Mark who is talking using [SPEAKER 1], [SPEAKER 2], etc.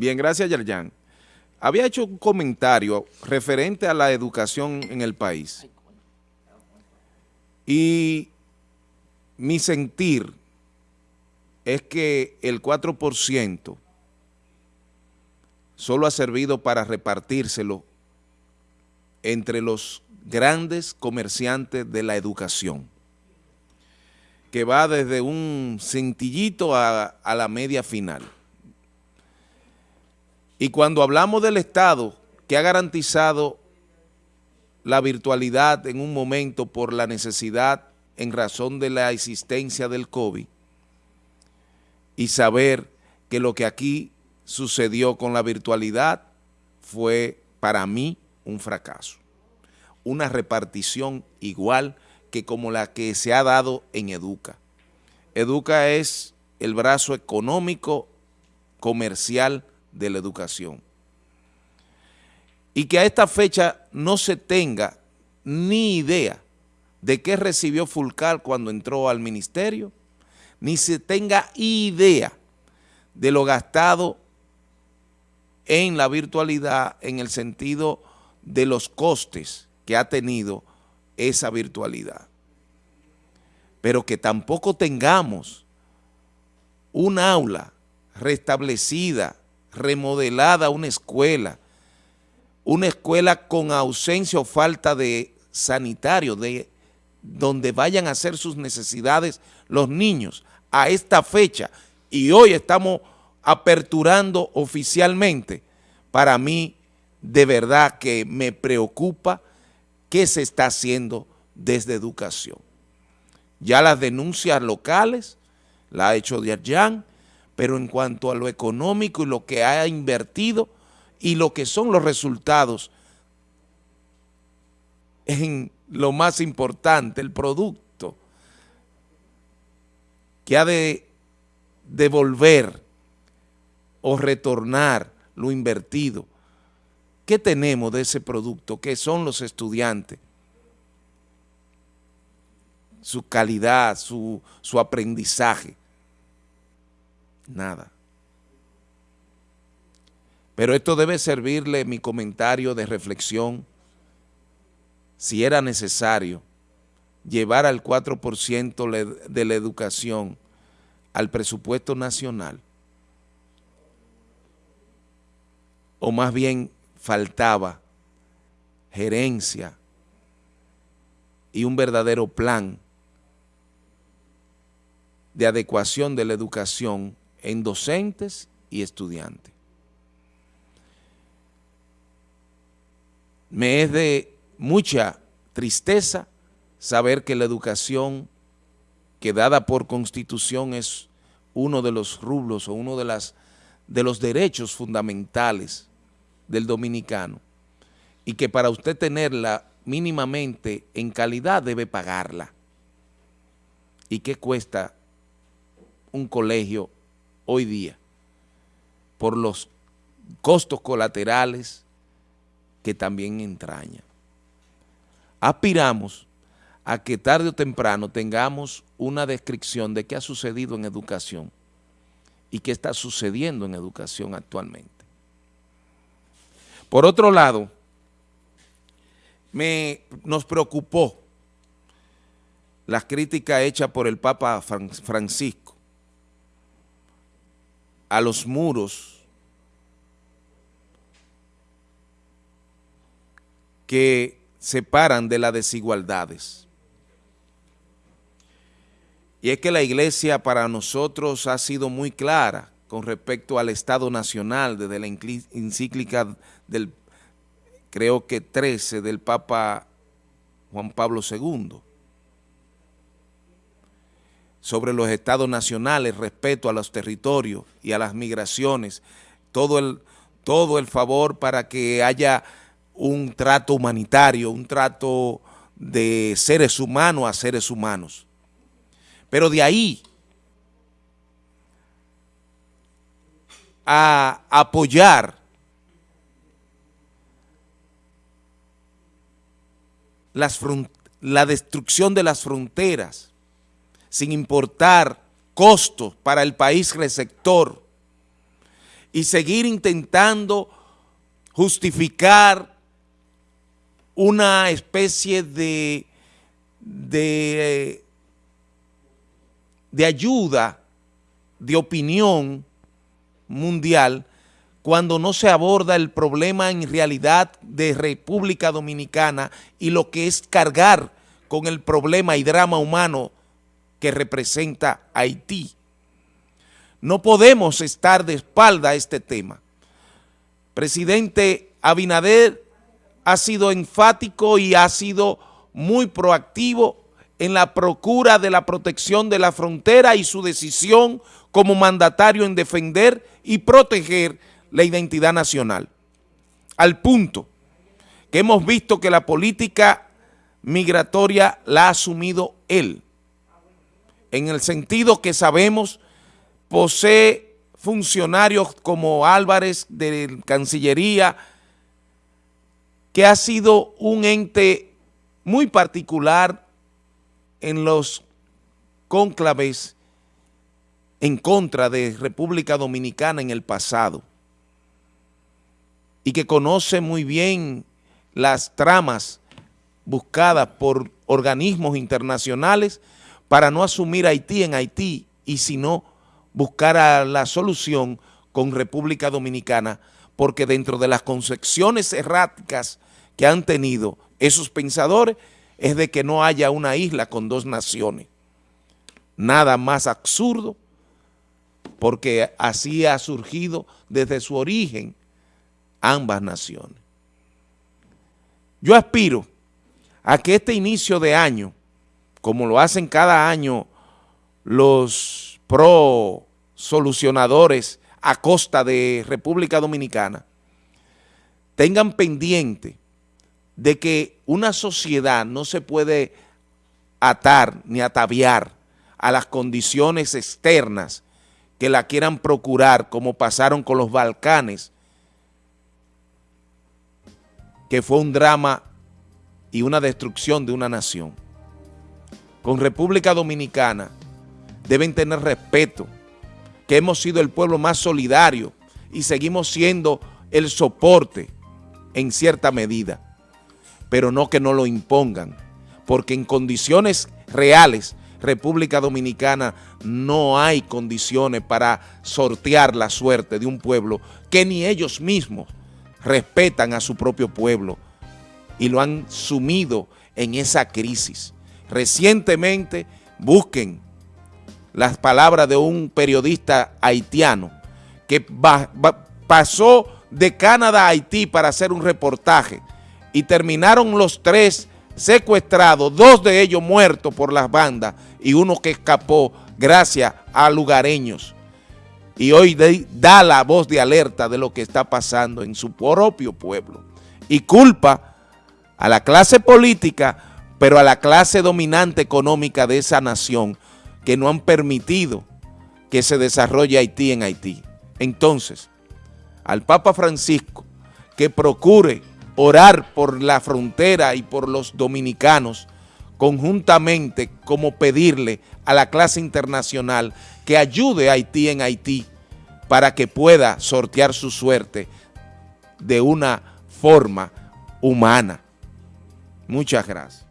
[SPEAKER 1] Bien, gracias Yerjan. Había hecho un comentario referente a la educación en el país. Y mi sentir es que el 4% solo ha servido para repartírselo entre los grandes comerciantes de la educación, que va desde un cintillito a, a la media final. Y cuando hablamos del Estado que ha garantizado la virtualidad en un momento por la necesidad en razón de la existencia del COVID y saber que lo que aquí sucedió con la virtualidad fue para mí un fracaso. Una repartición igual que como la que se ha dado en Educa. Educa es el brazo económico, comercial de la educación. Y que a esta fecha no se tenga ni idea de qué recibió Fulcar cuando entró al ministerio, ni se tenga idea de lo gastado en la virtualidad en el sentido de los costes que ha tenido esa virtualidad. Pero que tampoco tengamos un aula restablecida remodelada una escuela, una escuela con ausencia o falta de sanitario, de donde vayan a hacer sus necesidades los niños a esta fecha y hoy estamos aperturando oficialmente, para mí de verdad que me preocupa qué se está haciendo desde educación. Ya las denuncias locales, la ha hecho Diarjan, pero en cuanto a lo económico y lo que ha invertido y lo que son los resultados en lo más importante, el producto que ha de devolver o retornar lo invertido. ¿Qué tenemos de ese producto? ¿Qué son los estudiantes? Su calidad, su, su aprendizaje nada. Pero esto debe servirle mi comentario de reflexión si era necesario llevar al 4% de la educación al presupuesto nacional, o más bien faltaba gerencia y un verdadero plan de adecuación de la educación en docentes y estudiantes. Me es de mucha tristeza saber que la educación que dada por constitución es uno de los rublos o uno de, de los derechos fundamentales del dominicano y que para usted tenerla mínimamente en calidad debe pagarla. ¿Y qué cuesta un colegio hoy día por los costos colaterales que también entraña. Aspiramos a que tarde o temprano tengamos una descripción de qué ha sucedido en educación y qué está sucediendo en educación actualmente. Por otro lado, me, nos preocupó las críticas hechas por el Papa Francisco a los muros que separan de las desigualdades. Y es que la iglesia para nosotros ha sido muy clara con respecto al Estado Nacional desde la encíclica del, creo que 13, del Papa Juan Pablo II sobre los estados nacionales, respeto a los territorios y a las migraciones, todo el, todo el favor para que haya un trato humanitario, un trato de seres humanos a seres humanos. Pero de ahí a apoyar la destrucción de las fronteras, sin importar costos para el país receptor y seguir intentando justificar una especie de, de, de ayuda, de opinión mundial, cuando no se aborda el problema en realidad de República Dominicana y lo que es cargar con el problema y drama humano que representa Haití. No podemos estar de espalda a este tema. Presidente Abinader ha sido enfático y ha sido muy proactivo en la procura de la protección de la frontera y su decisión como mandatario en defender y proteger la identidad nacional. Al punto que hemos visto que la política migratoria la ha asumido él, en el sentido que sabemos posee funcionarios como Álvarez de Cancillería, que ha sido un ente muy particular en los cónclaves en contra de República Dominicana en el pasado y que conoce muy bien las tramas buscadas por organismos internacionales para no asumir Haití en Haití y sino buscar la solución con República Dominicana, porque dentro de las concepciones erráticas que han tenido esos pensadores es de que no haya una isla con dos naciones. Nada más absurdo, porque así ha surgido desde su origen ambas naciones. Yo aspiro a que este inicio de año, como lo hacen cada año los pro solucionadores a costa de República Dominicana, tengan pendiente de que una sociedad no se puede atar ni ataviar a las condiciones externas que la quieran procurar, como pasaron con los Balcanes, que fue un drama y una destrucción de una nación. Con República Dominicana deben tener respeto, que hemos sido el pueblo más solidario y seguimos siendo el soporte en cierta medida, pero no que no lo impongan, porque en condiciones reales República Dominicana no hay condiciones para sortear la suerte de un pueblo que ni ellos mismos respetan a su propio pueblo y lo han sumido en esa crisis. Recientemente busquen las palabras de un periodista haitiano que pasó de Canadá a Haití para hacer un reportaje y terminaron los tres secuestrados, dos de ellos muertos por las bandas y uno que escapó gracias a lugareños. Y hoy da la voz de alerta de lo que está pasando en su propio pueblo. Y culpa a la clase política, pero a la clase dominante económica de esa nación que no han permitido que se desarrolle Haití en Haití. Entonces, al Papa Francisco que procure orar por la frontera y por los dominicanos conjuntamente como pedirle a la clase internacional que ayude a Haití en Haití para que pueda sortear su suerte de una forma humana. Muchas gracias.